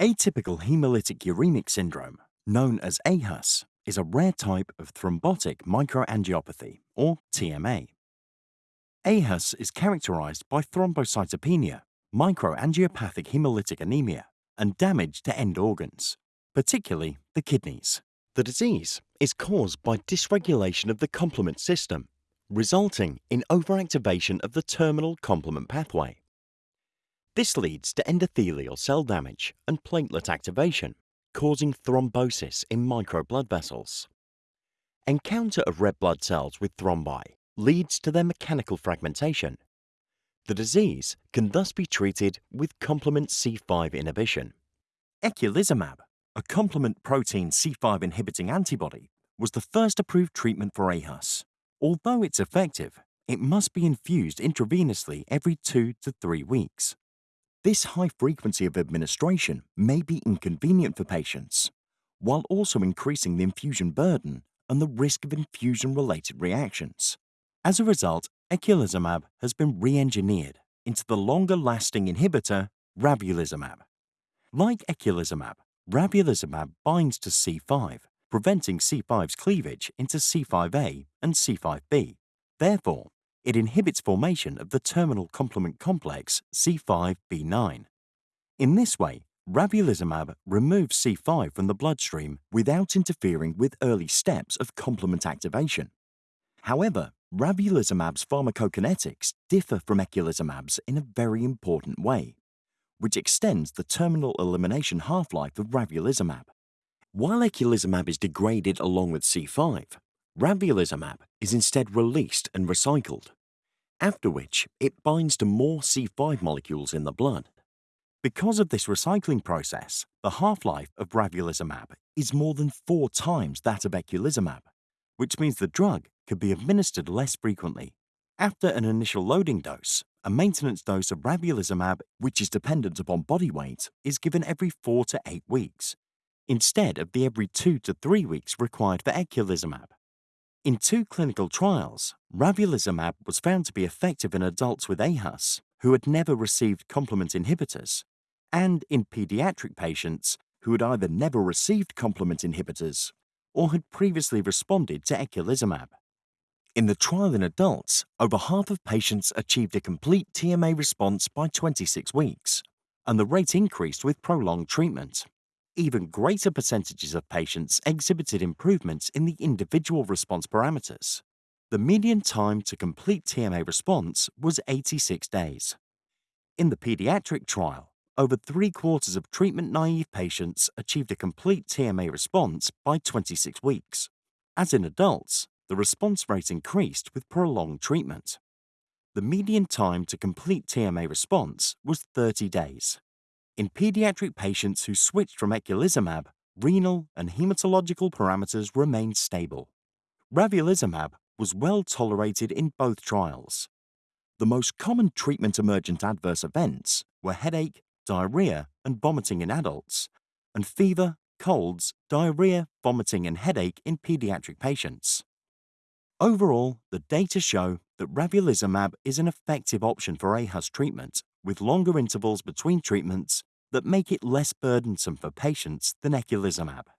Atypical hemolytic uremic syndrome, known as AHUS, is a rare type of thrombotic microangiopathy, or TMA. AHUS is characterized by thrombocytopenia, microangiopathic hemolytic anemia, and damage to end organs, particularly the kidneys. The disease is caused by dysregulation of the complement system, resulting in overactivation of the terminal complement pathway. This leads to endothelial cell damage and platelet activation, causing thrombosis in micro blood vessels. Encounter of red blood cells with thrombi leads to their mechanical fragmentation. The disease can thus be treated with complement C5 inhibition. Eculizumab, a complement protein C5 inhibiting antibody, was the first approved treatment for AHUS. Although it's effective, it must be infused intravenously every two to three weeks. This high frequency of administration may be inconvenient for patients, while also increasing the infusion burden and the risk of infusion-related reactions. As a result, eculizumab has been re-engineered into the longer-lasting inhibitor ravulizumab. Like eculizumab, ravulizumab binds to C5, preventing C5's cleavage into C5a and C5b. Therefore, it inhibits formation of the terminal complement complex C5b9. In this way, ravulizumab removes C5 from the bloodstream without interfering with early steps of complement activation. However, ravulizumab's pharmacokinetics differ from eculizumab's in a very important way, which extends the terminal elimination half-life of ravulizumab. While eculizumab is degraded along with C5, Ravulizumab is instead released and recycled, after which it binds to more C5 molecules in the blood. Because of this recycling process, the half-life of ravulizumab is more than four times that of eculizumab, which means the drug could be administered less frequently. After an initial loading dose, a maintenance dose of ravulizumab, which is dependent upon body weight, is given every four to eight weeks, instead of the every two to three weeks required for eculizumab. In two clinical trials, ravulizumab was found to be effective in adults with AHUS who had never received complement inhibitors, and in pediatric patients who had either never received complement inhibitors or had previously responded to eculizumab. In the trial in adults, over half of patients achieved a complete TMA response by 26 weeks, and the rate increased with prolonged treatment even greater percentages of patients exhibited improvements in the individual response parameters. The median time to complete TMA response was 86 days. In the pediatric trial, over three quarters of treatment naive patients achieved a complete TMA response by 26 weeks. As in adults, the response rate increased with prolonged treatment. The median time to complete TMA response was 30 days. In pediatric patients who switched from eculizumab, renal and hematological parameters remained stable. Ravulizumab was well tolerated in both trials. The most common treatment emergent adverse events were headache, diarrhea, and vomiting in adults, and fever, colds, diarrhea, vomiting, and headache in pediatric patients. Overall, the data show that ravulizumab is an effective option for AHUS treatment with longer intervals between treatments that make it less burdensome for patients than eculizumab.